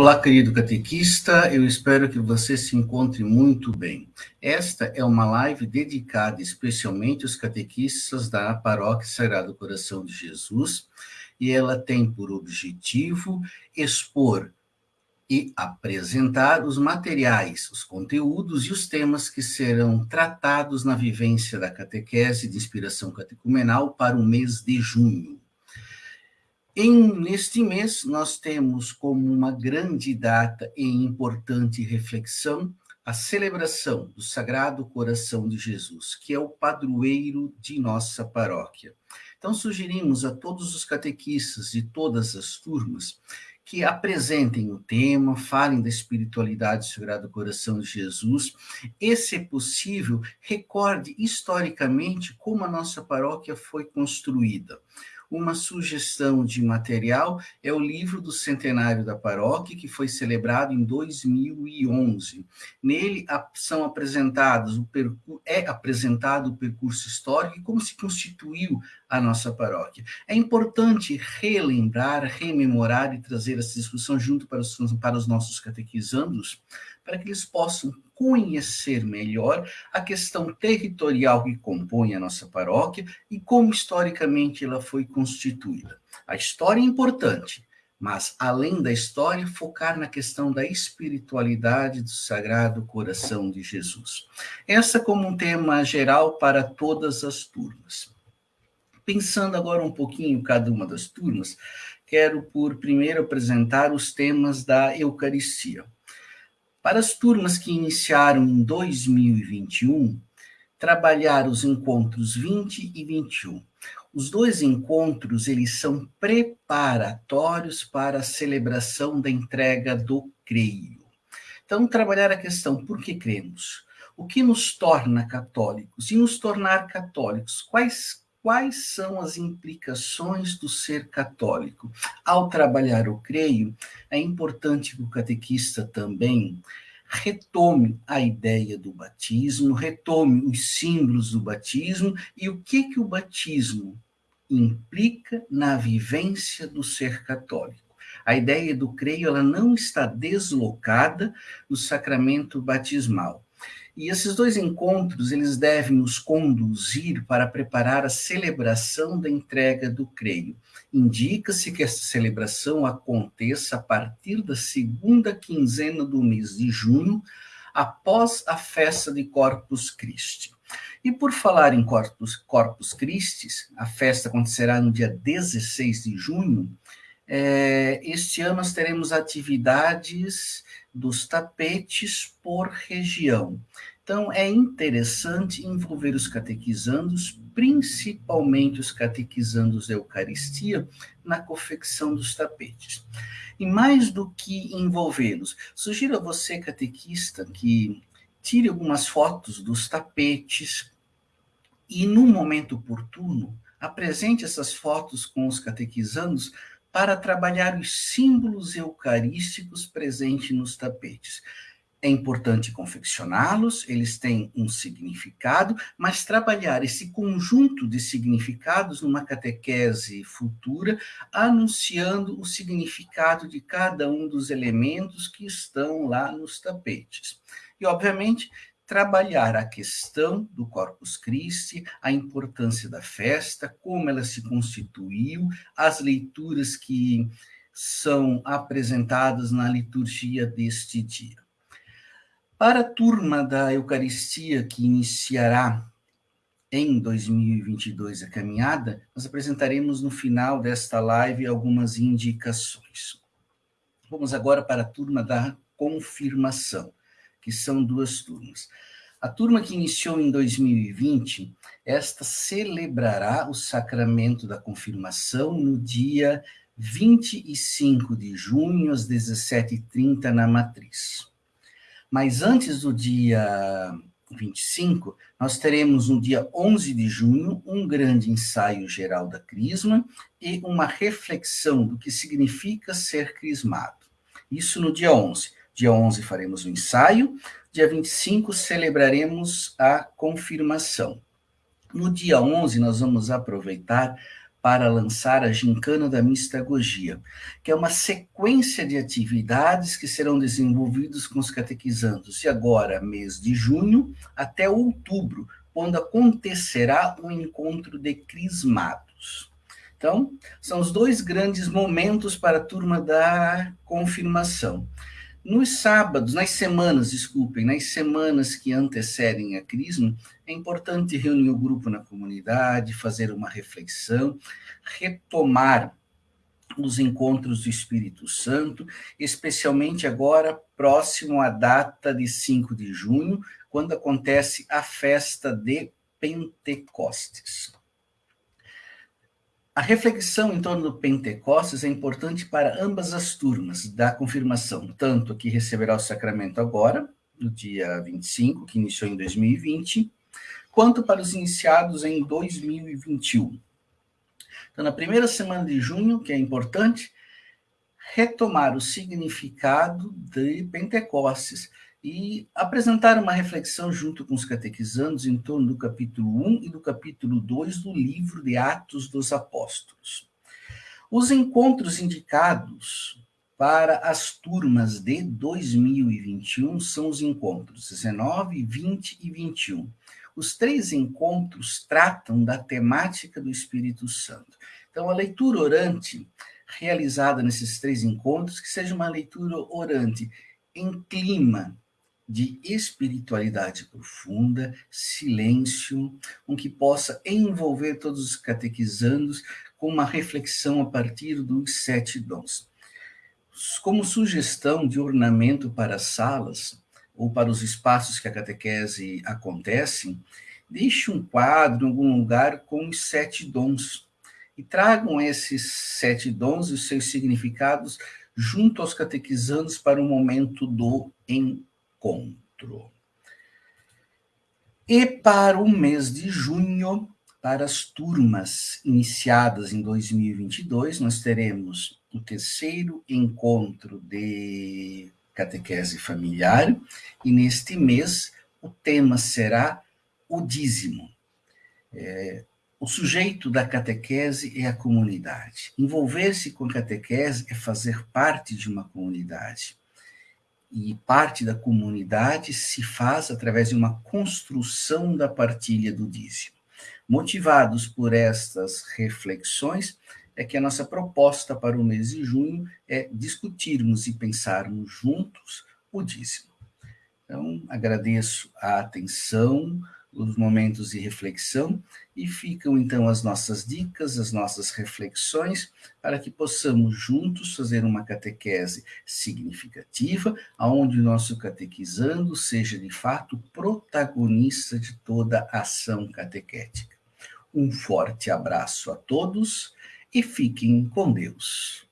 Olá, querido catequista, eu espero que você se encontre muito bem. Esta é uma live dedicada especialmente aos catequistas da Paróquia Sagrado Coração de Jesus, e ela tem por objetivo expor e apresentar os materiais, os conteúdos e os temas que serão tratados na vivência da catequese de inspiração catecumenal para o mês de junho. Em, neste mês, nós temos como uma grande data e importante reflexão a celebração do Sagrado Coração de Jesus, que é o padroeiro de nossa paróquia. Então, sugerimos a todos os catequistas de todas as turmas que apresentem o tema, falem da espiritualidade do Sagrado Coração de Jesus, e, se possível, recorde historicamente como a nossa paróquia foi construída. Uma sugestão de material é o livro do centenário da paróquia, que foi celebrado em 2011. Nele são apresentados é apresentado o percurso histórico e como se constituiu a nossa paróquia. É importante relembrar, rememorar e trazer essa discussão junto para os, para os nossos catequizandos, para que eles possam conhecer melhor a questão territorial que compõe a nossa paróquia e como historicamente ela foi constituída. A história é importante, mas além da história, focar na questão da espiritualidade do Sagrado Coração de Jesus. Essa como um tema geral para todas as turmas. Pensando agora um pouquinho cada uma das turmas, quero por primeiro apresentar os temas da Eucaristia. Para as turmas que iniciaram em 2021, trabalhar os encontros 20 e 21. Os dois encontros, eles são preparatórios para a celebração da entrega do creio. Então, trabalhar a questão, por que cremos? O que nos torna católicos? E nos tornar católicos, quais quais são as implicações do ser católico. Ao trabalhar o creio, é importante que o catequista também retome a ideia do batismo, retome os símbolos do batismo e o que que o batismo implica na vivência do ser católico. A ideia do creio ela não está deslocada do sacramento batismal. E esses dois encontros, eles devem nos conduzir para preparar a celebração da entrega do creio. Indica-se que essa celebração aconteça a partir da segunda quinzena do mês de junho, após a festa de Corpus Christi. E por falar em Corpus, Corpus Christi, a festa acontecerá no dia 16 de junho, é, este ano nós teremos atividades dos tapetes por região. Então, é interessante envolver os catequizandos, principalmente os catequizandos da Eucaristia, na confecção dos tapetes. E mais do que envolvê-los, sugiro a você, catequista, que tire algumas fotos dos tapetes e, no momento oportuno, apresente essas fotos com os catequizandos para trabalhar os símbolos eucarísticos presentes nos tapetes. É importante confeccioná-los, eles têm um significado, mas trabalhar esse conjunto de significados numa catequese futura, anunciando o significado de cada um dos elementos que estão lá nos tapetes. E, obviamente, trabalhar a questão do Corpus Christi, a importância da festa, como ela se constituiu, as leituras que são apresentadas na liturgia deste dia. Para a turma da Eucaristia que iniciará em 2022 a caminhada, nós apresentaremos no final desta live algumas indicações. Vamos agora para a turma da confirmação que são duas turmas. A turma que iniciou em 2020, esta celebrará o sacramento da confirmação no dia 25 de junho, às 17h30, na Matriz. Mas antes do dia 25, nós teremos no dia 11 de junho um grande ensaio geral da Crisma e uma reflexão do que significa ser crismado. Isso no dia 11. Dia 11 faremos o ensaio, dia 25 celebraremos a confirmação. No dia 11 nós vamos aproveitar para lançar a Gincana da Mistagogia, que é uma sequência de atividades que serão desenvolvidas com os catequizandos de agora, mês de junho, até outubro, quando acontecerá o encontro de crismados. Então, são os dois grandes momentos para a turma da confirmação. Nos sábados, nas semanas, desculpem, nas semanas que antecedem a Crisma, é importante reunir o grupo na comunidade, fazer uma reflexão, retomar os encontros do Espírito Santo, especialmente agora próximo à data de 5 de junho, quando acontece a festa de Pentecostes. A reflexão em torno do Pentecostes é importante para ambas as turmas da confirmação, tanto que receberá o sacramento agora, no dia 25, que iniciou em 2020, quanto para os iniciados em 2021. Então, na primeira semana de junho, que é importante, retomar o significado de Pentecostes, e apresentar uma reflexão junto com os catequizandos em torno do capítulo 1 e do capítulo 2 do livro de Atos dos Apóstolos. Os encontros indicados para as turmas de 2021 são os encontros 19, 20 e 21. Os três encontros tratam da temática do Espírito Santo. Então, a leitura orante realizada nesses três encontros, que seja uma leitura orante em clima de espiritualidade profunda, silêncio, com que possa envolver todos os catequizandos com uma reflexão a partir dos sete dons. Como sugestão de ornamento para as salas ou para os espaços que a catequese acontece, deixe um quadro em algum lugar com os sete dons e tragam esses sete dons e seus significados junto aos catequizandos para o momento do encontro encontro. E para o mês de junho, para as turmas iniciadas em 2022, nós teremos o terceiro encontro de catequese familiar, e neste mês o tema será o dízimo. É, o sujeito da catequese é a comunidade. Envolver-se com a catequese é fazer parte de uma comunidade e parte da comunidade se faz através de uma construção da partilha do dízimo. Motivados por estas reflexões, é que a nossa proposta para o mês de junho é discutirmos e pensarmos juntos o dízimo. Então, agradeço a atenção, os momentos de reflexão e ficam então as nossas dicas, as nossas reflexões, para que possamos juntos fazer uma catequese significativa, aonde o nosso catequizando seja de fato protagonista de toda a ação catequética. Um forte abraço a todos e fiquem com Deus.